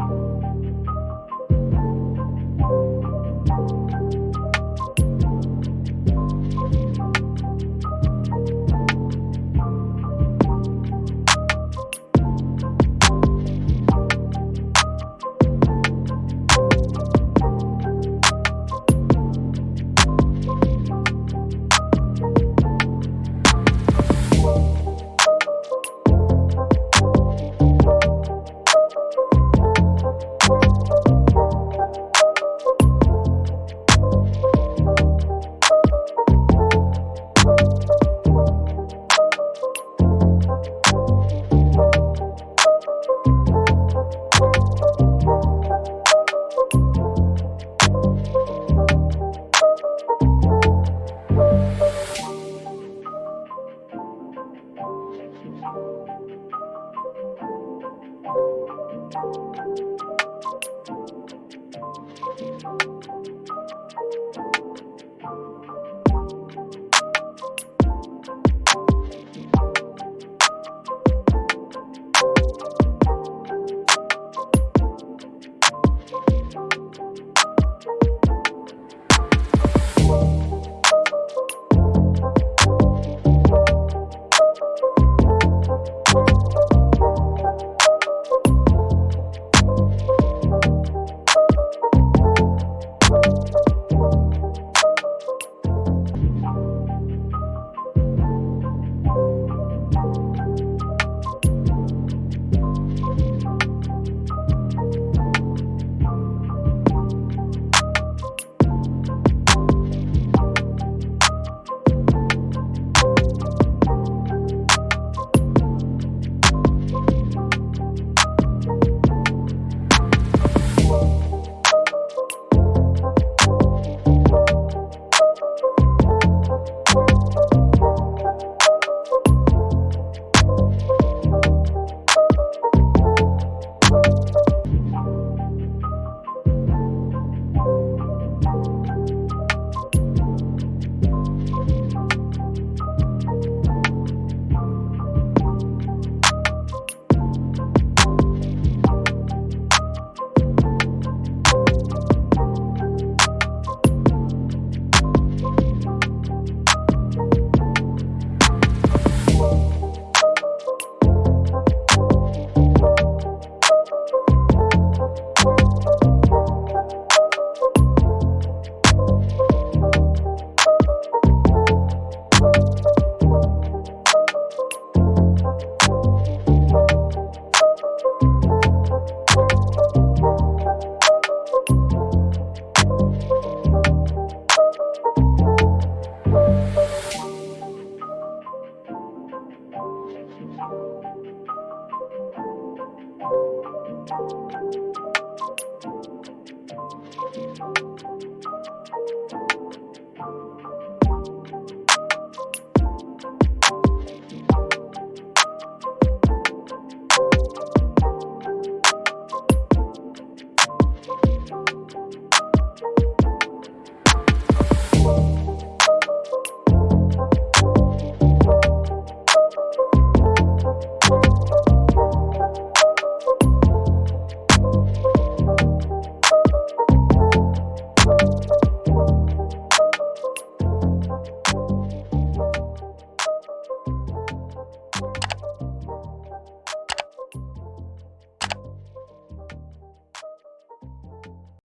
you